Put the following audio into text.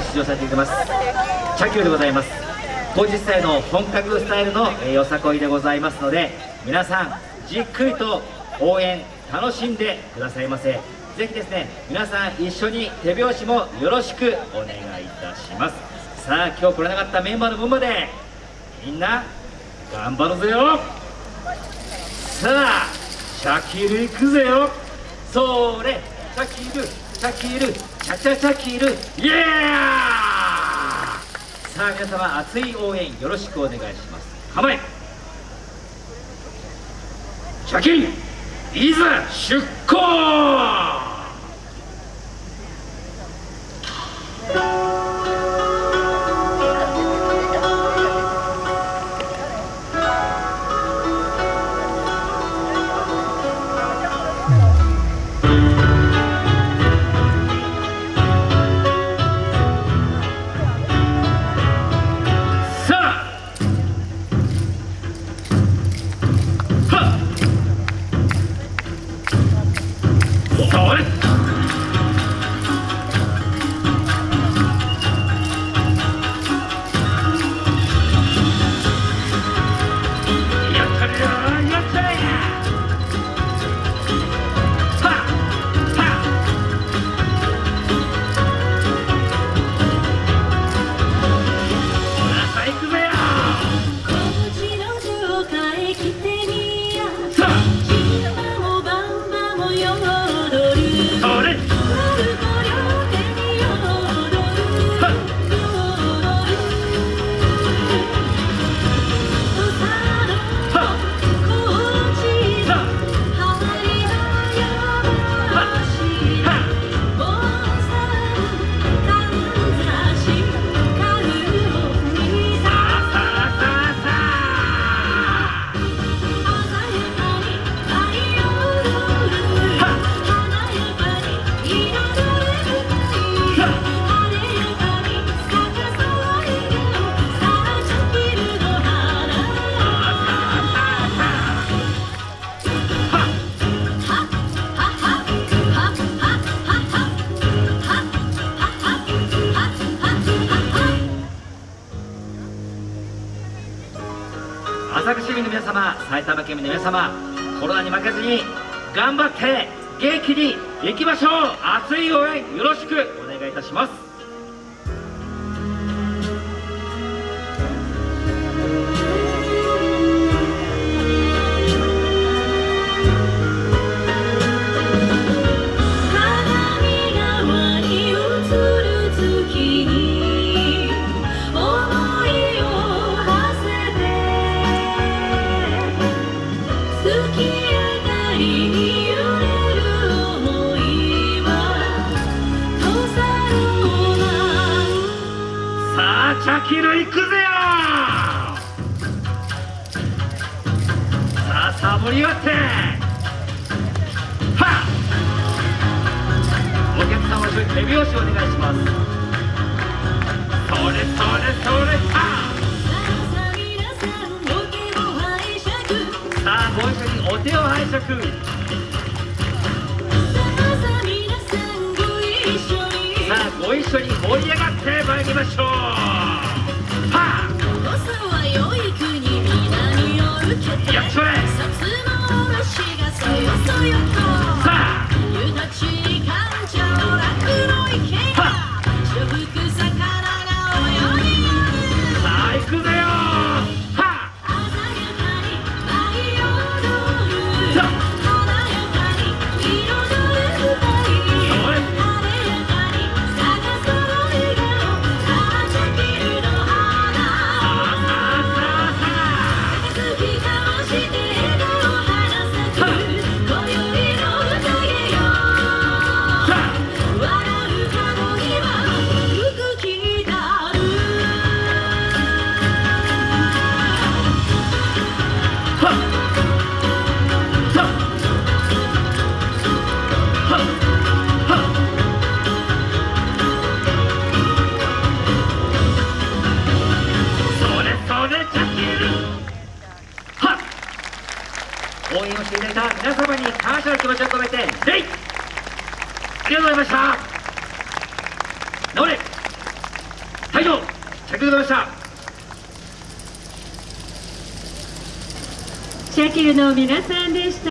で出場させていただきます。チャキューでございます。50歳の本格スタイルのよさこいでございますので皆さんじっくりと応援楽しんでくださいませ。ぜひですね皆さん一緒に手拍子もよろしくお願いいたします。さあ今日来れなかったメンバーの分までみんな頑張るぜよ。さあシャキール行くぜよ。それシャキル。シャキールチャチャシャキールイエーさあ皆様熱い応援よろしくお願いします。構え。シャキールいざ出航！You. 浅草市民の皆様埼玉県民の皆様コロナに負けずに頑張って元気にいきましょう。熱い応援よろしくお願いいたします。茶切る行くぜよ！さあさあ盛り上がって！はお客様手拍子お願いします。それそれそれはさあご一緒にお手を拝借。さあご一緒に盛り上がってまいりましょう応援くれた皆様に感謝の気持ちを込めて礼ありがとうございました。直れりがとうございました。シャキルの皆さんでした。